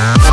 Bye.